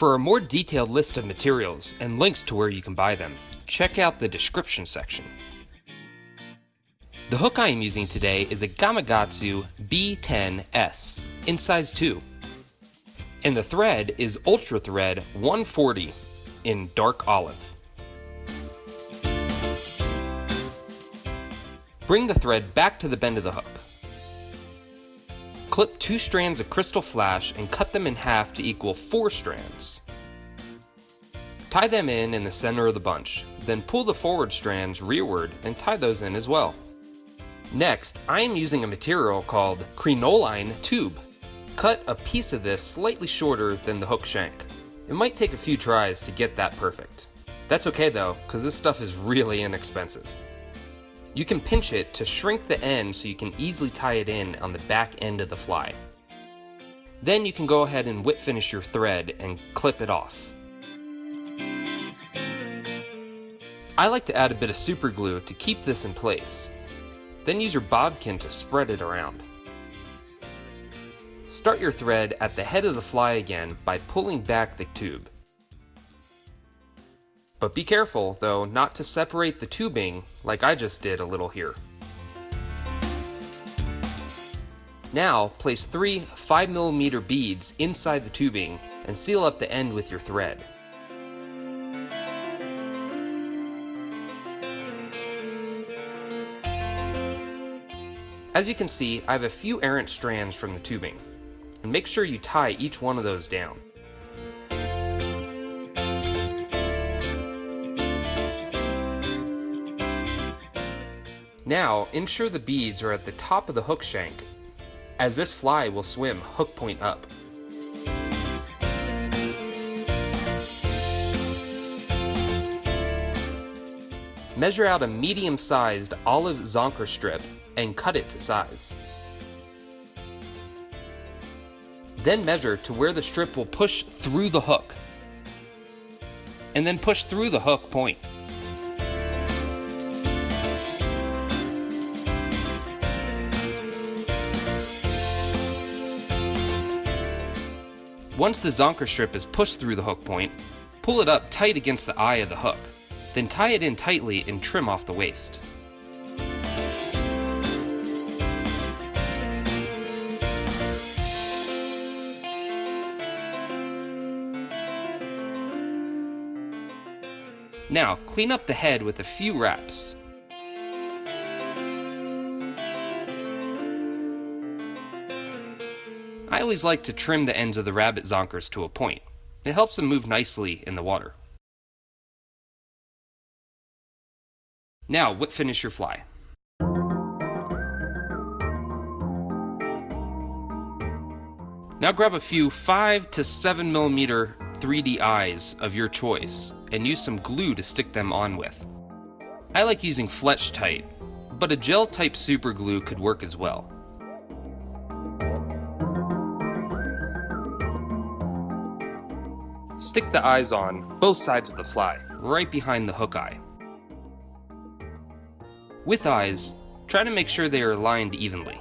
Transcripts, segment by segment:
For a more detailed list of materials and links to where you can buy them, check out the description section. The hook I am using today is a Gamakatsu B10S in size 2. And the thread is Ultra Thread 140 in dark olive. Bring the thread back to the bend of the hook. Clip two strands of crystal flash and cut them in half to equal four strands. Tie them in in the center of the bunch, then pull the forward strands rearward and tie those in as well. Next, I am using a material called crinoline tube. Cut a piece of this slightly shorter than the hook shank. It might take a few tries to get that perfect. That's okay though, because this stuff is really inexpensive. You can pinch it to shrink the end so you can easily tie it in on the back end of the fly. Then you can go ahead and whip finish your thread and clip it off. I like to add a bit of super glue to keep this in place. Then use your bodkin to spread it around. Start your thread at the head of the fly again by pulling back the tube. But be careful, though, not to separate the tubing like I just did a little here. Now, place three 5mm beads inside the tubing and seal up the end with your thread. As you can see, I have a few errant strands from the tubing, and make sure you tie each one of those down. Now, ensure the beads are at the top of the hook shank, as this fly will swim hook point up. Measure out a medium-sized olive zonker strip and cut it to size. Then measure to where the strip will push through the hook. And then push through the hook point. Once the zonker strip is pushed through the hook point, pull it up tight against the eye of the hook. Then tie it in tightly and trim off the waste. Now, clean up the head with a few wraps. I always like to trim the ends of the rabbit zonkers to a point. It helps them move nicely in the water. Now, whip finish your fly. Now grab a few 5 to 7 millimeter 3D eyes of your choice and use some glue to stick them on with. I like using Fletch-Tite, but a gel type super glue could work as well. Stick the eyes on both sides of the fly, right behind the hook eye. With eyes, try to make sure they are aligned evenly.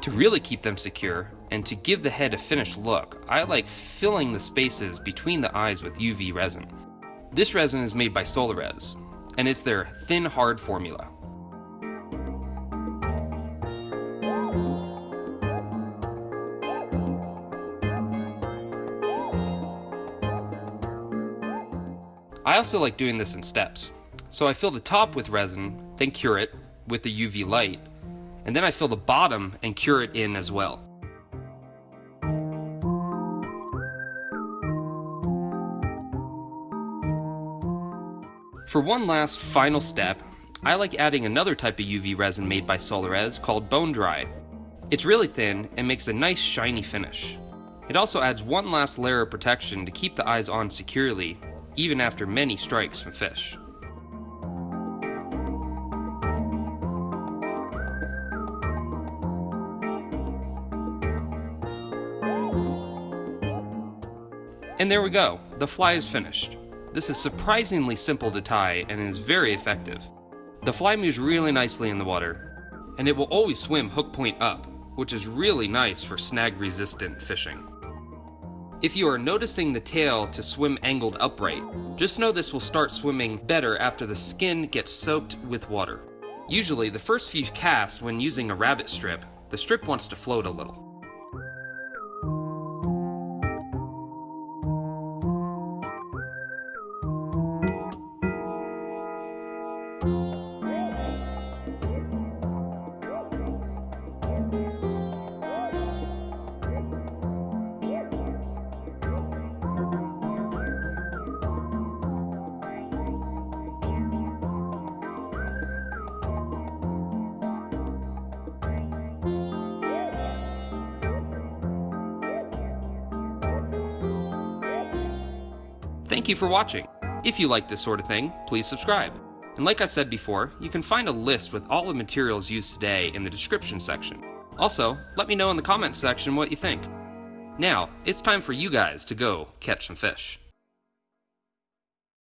To really keep them secure, and to give the head a finished look, I like filling the spaces between the eyes with UV resin. This resin is made by Solarez, and it's their thin hard formula. I also like doing this in steps. So I fill the top with resin, then cure it with the UV light, and then I fill the bottom and cure it in as well. For one last final step, I like adding another type of UV resin made by Solarez called Bone Dry. It's really thin and makes a nice shiny finish. It also adds one last layer of protection to keep the eyes on securely, even after many strikes from fish. And there we go, the fly is finished. This is surprisingly simple to tie and is very effective. The fly moves really nicely in the water, and it will always swim hook point up, which is really nice for snag resistant fishing. If you are noticing the tail to swim angled upright, just know this will start swimming better after the skin gets soaked with water. Usually, the first few casts when using a rabbit strip, the strip wants to float a little. You for watching. If you like this sort of thing, please subscribe. And like I said before, you can find a list with all the materials used today in the description section. Also, let me know in the comments section what you think. Now, it's time for you guys to go catch some fish.